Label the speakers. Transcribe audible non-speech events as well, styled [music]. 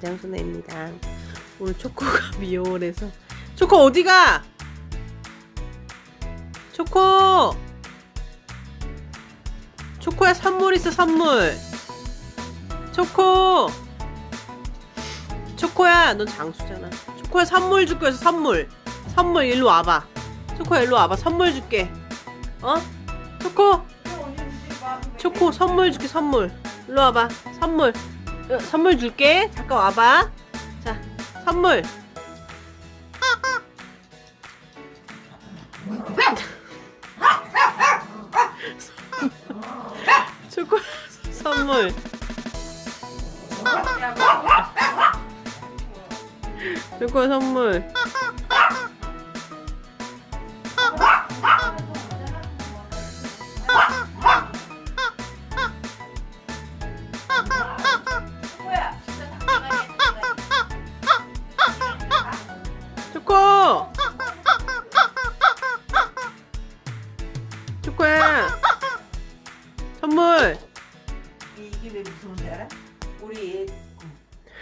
Speaker 1: 장소나입니다. 오늘 초코가 [laughs] 미용을 해서. 초코 어디가? 초코! 초코야 선물 있어 선물. 초코! 초코야 넌 장수잖아. 초코야 선물 줄 거였어 선물. 선물 일로 와봐. 초코야 일로 와봐. 선물 줄게. 어? 초코? 초코 선물 줄게 선물. 일로 와봐. 선물. 어, 선물 줄게. 잠깐 와봐. 자 선물. 초코 선물. 초코 선물 선물
Speaker 2: 이게 왜 무서운지 알아? 우리